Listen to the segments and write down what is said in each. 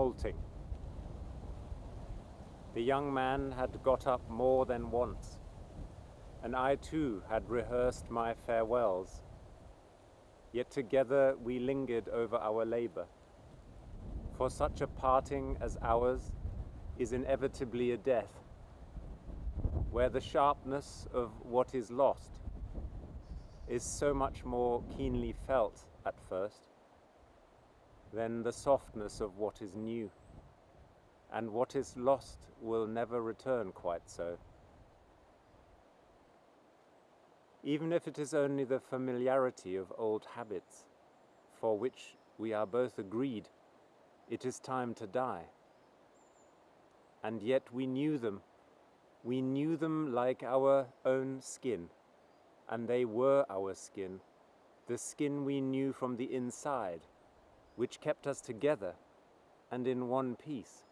molting. The young man had got up more than once, and I too had rehearsed my farewells. Yet together we lingered over our labor. For such a parting as ours is inevitably a death, where the sharpness of what is lost is so much more keenly felt at first than the softness of what is new, and what is lost will never return quite so. Even if it is only the familiarity of old habits, for which we are both agreed it is time to die. And yet we knew them, we knew them like our own skin, and they were our skin, the skin we knew from the inside, which kept us together and in one piece,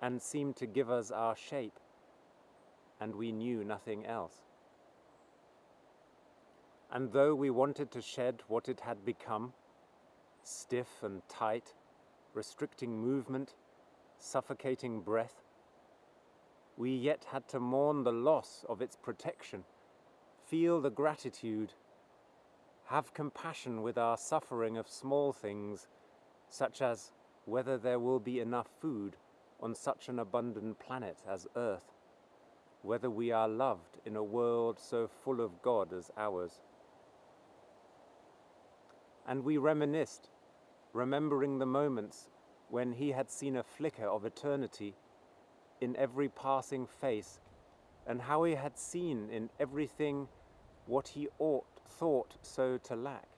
and seemed to give us our shape, and we knew nothing else. And though we wanted to shed what it had become, stiff and tight, restricting movement, suffocating breath, we yet had to mourn the loss of its protection, feel the gratitude, have compassion with our suffering of small things, such as whether there will be enough food on such an abundant planet as Earth, whether we are loved in a world so full of God as ours. And we reminisced, remembering the moments when he had seen a flicker of eternity in every passing face, and how he had seen in everything what he ought thought so to lack,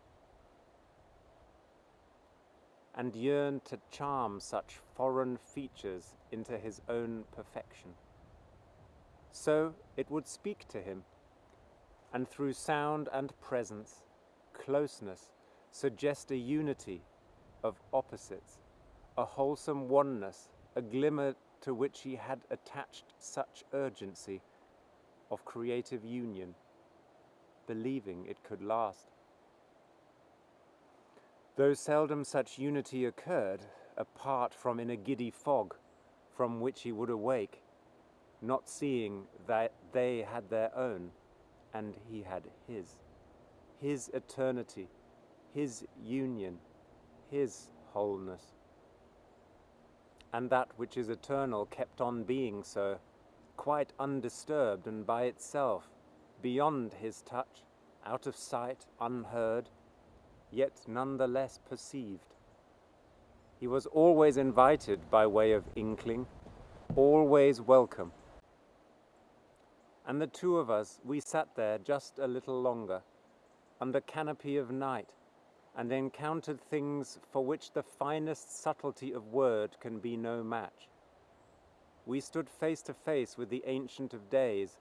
and yearned to charm such foreign features into his own perfection. So it would speak to him, and through sound and presence, closeness, suggest a unity of opposites, a wholesome oneness, a glimmer to which he had attached such urgency of creative union, believing it could last. Though seldom such unity occurred, apart from in a giddy fog, from which he would awake, not seeing that they had their own, and he had his, his eternity, his union, his wholeness. And that which is eternal kept on being so, quite undisturbed and by itself, beyond his touch, out of sight, unheard, yet none the less perceived. He was always invited by way of inkling, always welcome. And the two of us, we sat there just a little longer, under canopy of night, and encountered things for which the finest subtlety of word can be no match. We stood face to face with the Ancient of Days,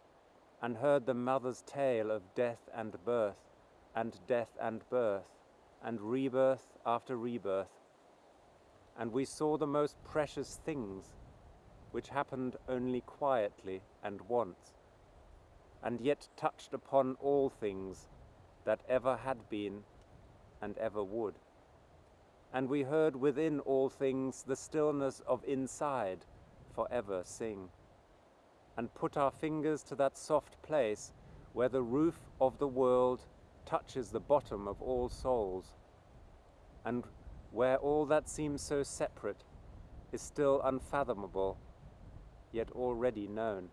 and heard the mother's tale of death and birth, and death and birth, and rebirth after rebirth. And we saw the most precious things, which happened only quietly and once, and yet touched upon all things that ever had been and ever would. And we heard within all things the stillness of inside forever sing, and put our fingers to that soft place where the roof of the world touches the bottom of all souls, and where all that seems so separate is still unfathomable, yet already known.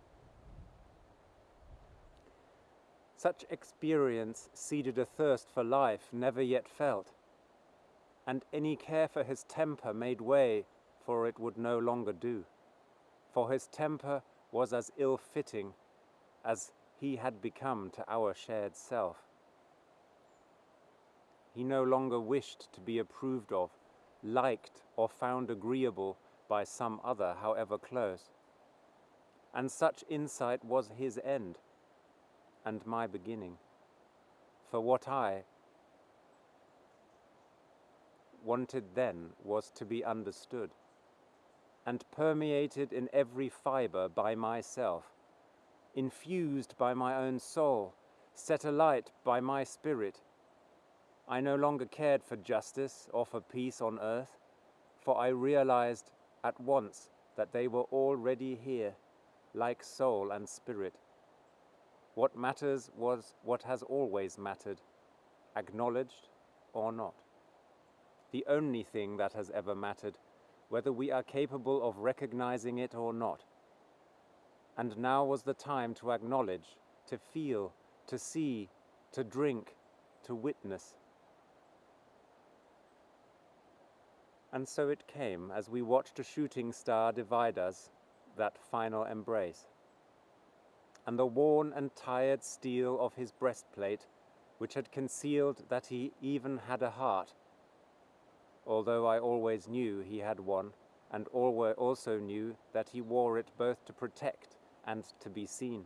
Such experience seeded a thirst for life never yet felt, and any care for his temper made way, for it would no longer do. For his temper was as ill-fitting as he had become to our shared self. He no longer wished to be approved of, liked or found agreeable by some other, however close. And such insight was his end and my beginning. For what I wanted then was to be understood and permeated in every fibre by myself, infused by my own soul, set alight by my spirit. I no longer cared for justice or for peace on earth, for I realized at once that they were already here, like soul and spirit. What matters was what has always mattered, acknowledged or not. The only thing that has ever mattered, whether we are capable of recognizing it or not. And now was the time to acknowledge, to feel, to see, to drink, to witness. And so it came as we watched a shooting star divide us, that final embrace. And the worn and tired steel of his breastplate, which had concealed that he even had a heart, although I always knew he had one, and also knew that he wore it both to protect and to be seen,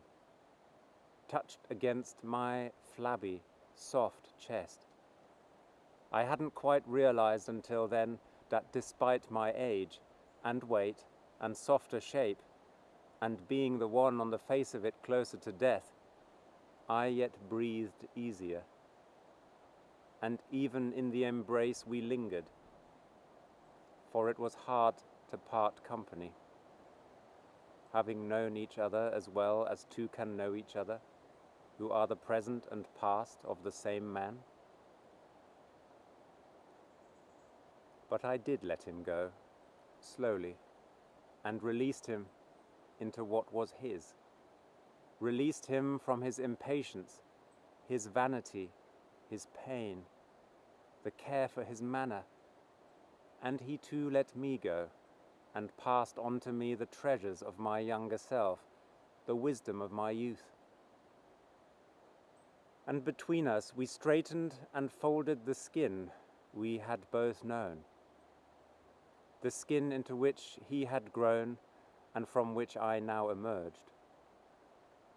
touched against my flabby, soft chest. I hadn't quite realized until then that despite my age and weight and softer shape, and being the one on the face of it closer to death, I yet breathed easier. And even in the embrace we lingered, for it was hard to part company. Having known each other as well as two can know each other, who are the present and past of the same man. But I did let him go, slowly, and released him into what was his. Released him from his impatience, his vanity, his pain, the care for his manner. And he too let me go, and passed on to me the treasures of my younger self, the wisdom of my youth. And between us we straightened and folded the skin we had both known the skin into which he had grown and from which I now emerged.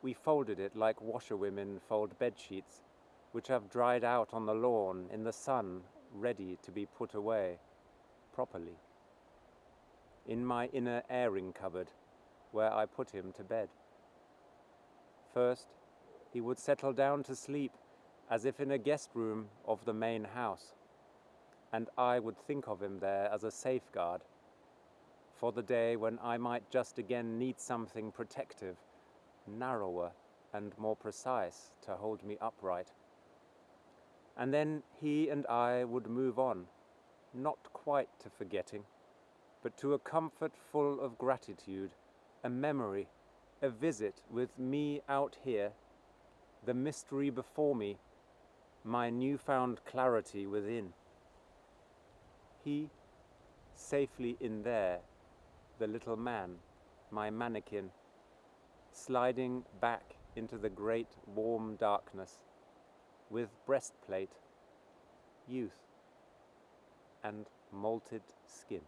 We folded it like washerwomen fold bedsheets, which have dried out on the lawn in the sun, ready to be put away properly. In my inner airing cupboard, where I put him to bed. First, he would settle down to sleep as if in a guest room of the main house and I would think of him there as a safeguard for the day when I might just again need something protective, narrower and more precise to hold me upright. And then he and I would move on, not quite to forgetting, but to a comfort full of gratitude, a memory, a visit with me out here, the mystery before me, my newfound clarity within he safely in there, the little man, my mannequin, sliding back into the great warm darkness with breastplate, youth, and malted skin.